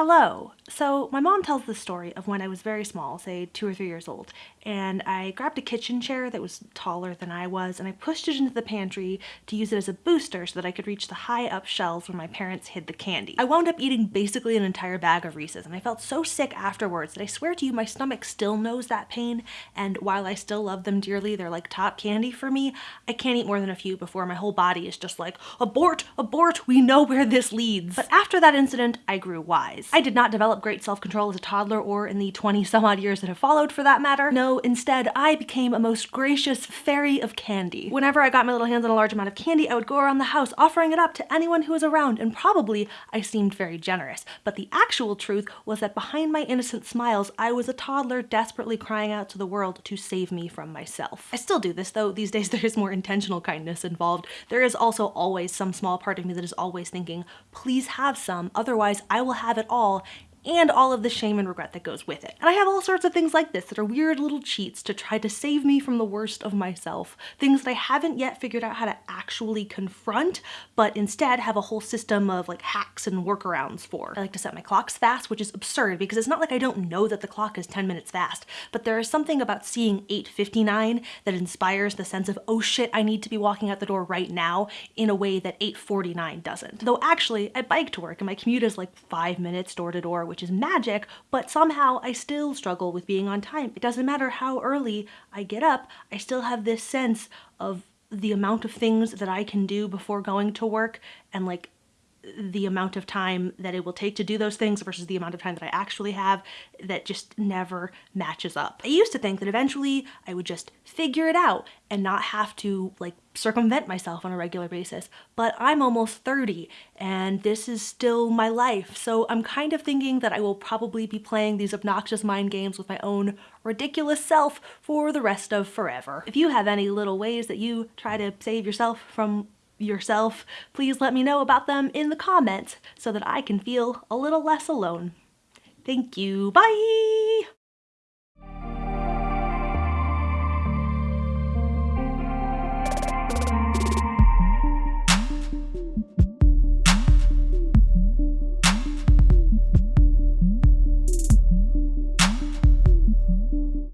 Hello. So my mom tells the story of when I was very small, say two or three years old, and I grabbed a kitchen chair that was taller than I was and I pushed it into the pantry to use it as a booster so that I could reach the high up shelves where my parents hid the candy. I wound up eating basically an entire bag of Reese's and I felt so sick afterwards that I swear to you my stomach still knows that pain and while I still love them dearly, they're like top candy for me, I can't eat more than a few before my whole body is just like, abort, abort, we know where this leads. But after that incident, I grew wise. I did not develop great self-control as a toddler or in the 20 some odd years that have followed for that matter. No, instead I became a most gracious fairy of candy. Whenever I got my little hands on a large amount of candy, I would go around the house offering it up to anyone who was around and probably I seemed very generous. But the actual truth was that behind my innocent smiles, I was a toddler desperately crying out to the world to save me from myself. I still do this though. These days there is more intentional kindness involved. There is also always some small part of me that is always thinking, please have some, otherwise I will have it all and all of the shame and regret that goes with it. And I have all sorts of things like this that are weird little cheats to try to save me from the worst of myself. Things that I haven't yet figured out how to actually confront, but instead have a whole system of like hacks and workarounds for. I like to set my clocks fast, which is absurd because it's not like I don't know that the clock is 10 minutes fast, but there is something about seeing 8.59 that inspires the sense of, oh shit, I need to be walking out the door right now in a way that 8.49 doesn't. Though actually, I bike to work and my commute is like five minutes door to door, which is magic, but somehow I still struggle with being on time. It doesn't matter how early I get up, I still have this sense of the amount of things that I can do before going to work and like the amount of time that it will take to do those things versus the amount of time that I actually have that just never matches up. I used to think that eventually I would just figure it out and not have to like circumvent myself on a regular basis, but I'm almost 30 and this is still my life. So I'm kind of thinking that I will probably be playing these obnoxious mind games with my own ridiculous self for the rest of forever. If you have any little ways that you try to save yourself from yourself, please let me know about them in the comments so that I can feel a little less alone. Thank you. Bye!